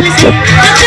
listen.